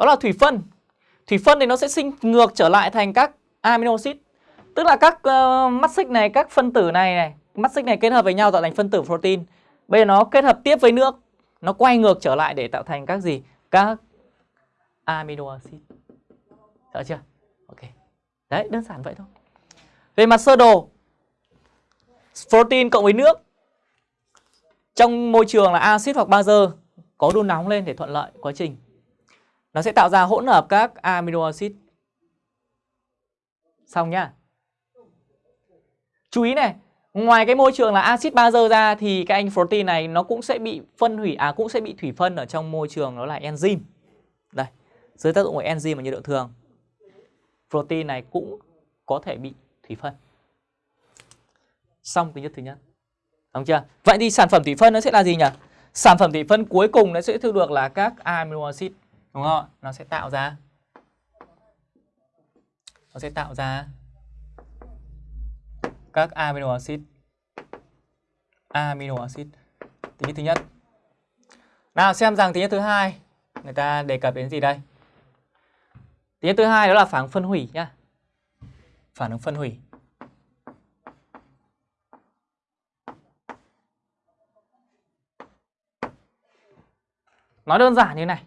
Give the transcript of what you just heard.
Đó là thủy phân. Thủy phân thì nó sẽ sinh ngược trở lại thành các amino acid. Tức là các uh, mắt xích này, các phân tử này này, mắt xích này kết hợp với nhau tạo thành phân tử protein. Bây giờ nó kết hợp tiếp với nước, nó quay ngược trở lại để tạo thành các gì? Các amino acid. Rõ chưa? Ok. Đấy, đơn giản vậy thôi. Về mặt sơ đồ, protein cộng với nước trong môi trường là axit hoặc bazơ có đun nóng lên để thuận lợi quá trình. Nó sẽ tạo ra hỗn hợp các amino acid. Xong nhá. Chú ý này, ngoài cái môi trường là axit bazơ ra thì cái anh protein này nó cũng sẽ bị phân hủy à cũng sẽ bị thủy phân ở trong môi trường đó là enzyme. Đây, dưới tác dụng của enzyme và nhiệt độ thường. Protein này cũng có thể bị thủy phân. Xong tính chất thứ nhất. Đúng chưa? Vậy thì sản phẩm thủy phân nó sẽ là gì nhỉ? Sản phẩm thủy phân cuối cùng nó sẽ thu được là các amino acid, đúng không? Nó sẽ tạo ra nó sẽ tạo ra các amino acid. Amino acid. Tính thứ nhất. Nào, xem rằng tính nhất thứ hai người ta đề cập đến gì đây? Tính nhất thứ hai đó là phản ứng phân hủy nhá. Phản ứng phân hủy. Nói đơn giản như này.